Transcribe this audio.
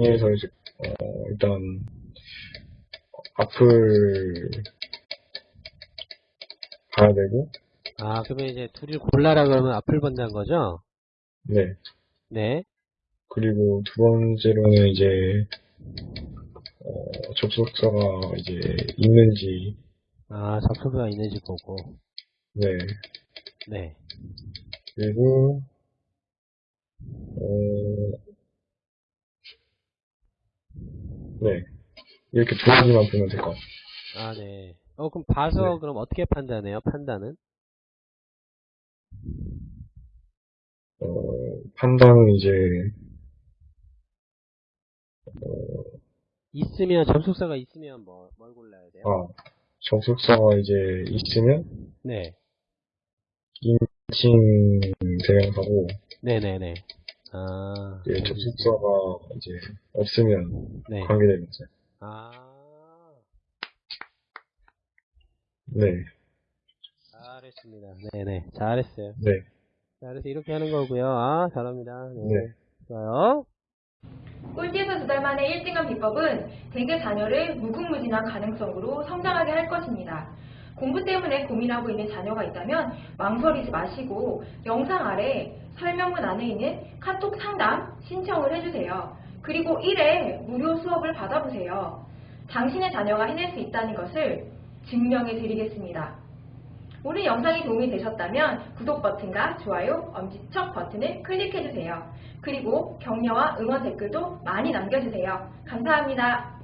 정리해서 이제 어, 일단 앞을 가야 되고 아, 그러면 이제 둘이 골라라 그러면 앞을 본다는 거죠? 네 네. 그리고 두 번째로는 이제 어, 접속사가 이제 있는지 아, 접속사가 있는지 보고. 네 네. 그리고 어, 네 이렇게 두 가지만 보면 될 것 같아요. 아, 네. 어, 그럼 봐서 네. 그럼 어떻게 판단해요? 판단은? 어, 판단은 이제 있으면, 접속사가 있으면 뭐, 뭘 골라야 돼요? 아 접속사가 이제 있으면 네. 인칭 대명사고 네네네. 아. 이제 접속사가 이제 없으면 네. 관계대명사. 아. 네, 잘했습니다. 네네. 잘했어요. 네, 자, 그래서 이렇게 하는 거고요. 아, 잘합니다. 네. 네. 좋아요. 꼴찌에서 두달 만에 1등한 비법은 대개 자녀를 무궁무진한 가능성으로 성장하게 할 것입니다. 공부 때문에 고민하고 있는 자녀가 있다면 망설이지 마시고 영상 아래 설명문 안에 있는 카톡 상담 신청을 해주세요. 그리고 1회 무료 수업을 받아보세요. 당신의 자녀가 해낼 수 있다는 것을 증명해 드리겠습니다. 오늘 영상이 도움이 되셨다면 구독 버튼과 좋아요, 엄지척 버튼을 클릭해주세요. 그리고 격려와 응원 댓글도 많이 남겨주세요. 감사합니다.